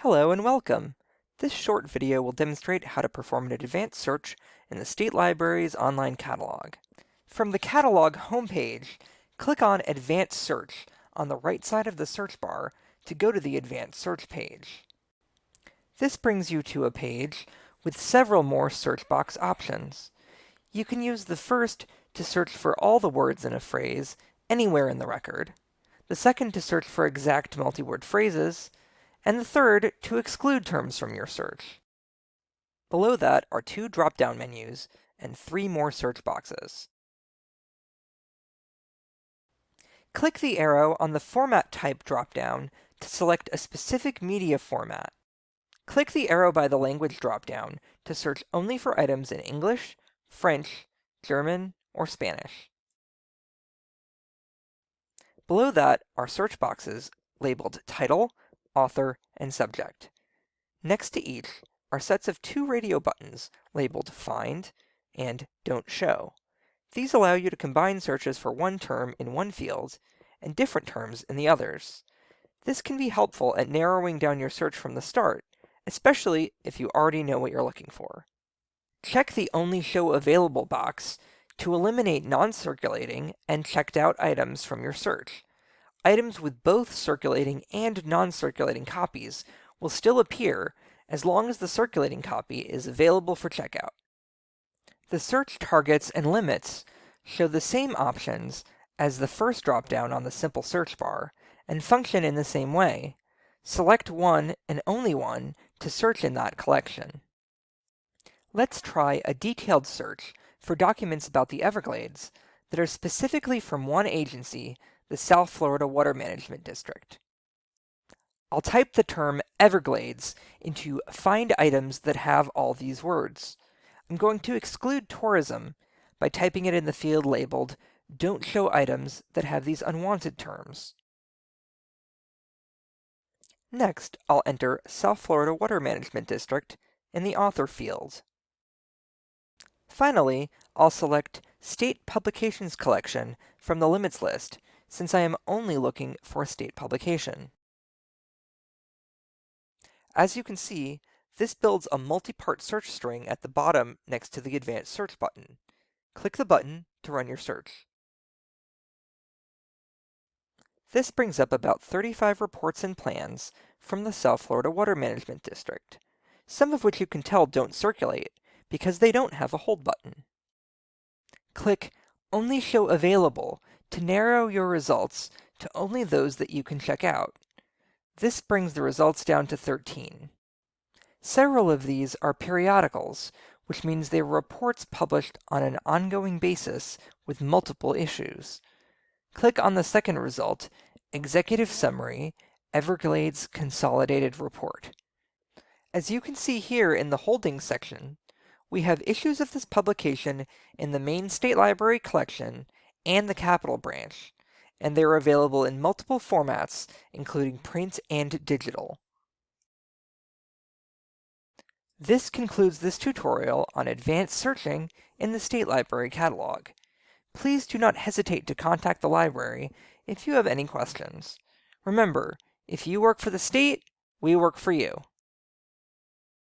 Hello and welcome! This short video will demonstrate how to perform an advanced search in the State Library's online catalog. From the catalog homepage, click on Advanced Search on the right side of the search bar to go to the Advanced Search page. This brings you to a page with several more search box options. You can use the first to search for all the words in a phrase anywhere in the record, the second to search for exact multi-word phrases, and the third to exclude terms from your search. Below that are two drop-down menus and three more search boxes. Click the arrow on the Format Type drop-down to select a specific media format. Click the arrow by the Language drop-down to search only for items in English, French, German, or Spanish. Below that are search boxes labeled Title, Author, and Subject. Next to each are sets of two radio buttons labeled Find and Don't Show. These allow you to combine searches for one term in one field and different terms in the others. This can be helpful at narrowing down your search from the start, especially if you already know what you're looking for. Check the Only Show Available box to eliminate non-circulating and checked out items from your search. Items with both circulating and non-circulating copies will still appear as long as the circulating copy is available for checkout. The search targets and limits show the same options as the first dropdown on the simple search bar and function in the same way. Select one and only one to search in that collection. Let's try a detailed search for documents about the Everglades that are specifically from one agency, the South Florida Water Management District. I'll type the term Everglades into Find Items that have all these words. I'm going to exclude tourism by typing it in the field labeled Don't Show Items that have these unwanted terms. Next, I'll enter South Florida Water Management District in the Author field. Finally, I'll select State Publications Collection from the Limits list, since I am only looking for a state publication. As you can see, this builds a multi-part search string at the bottom next to the Advanced Search button. Click the button to run your search. This brings up about 35 reports and plans from the South Florida Water Management District, some of which you can tell don't circulate, because they don't have a hold button. Click Only Show Available to narrow your results to only those that you can check out. This brings the results down to 13. Several of these are periodicals, which means they are reports published on an ongoing basis with multiple issues. Click on the second result, Executive Summary, Everglades Consolidated Report. As you can see here in the Holdings section, we have issues of this publication in the main State Library collection and the Capital branch, and they're available in multiple formats, including print and digital. This concludes this tutorial on advanced searching in the State Library catalog. Please do not hesitate to contact the library if you have any questions. Remember, if you work for the state, we work for you.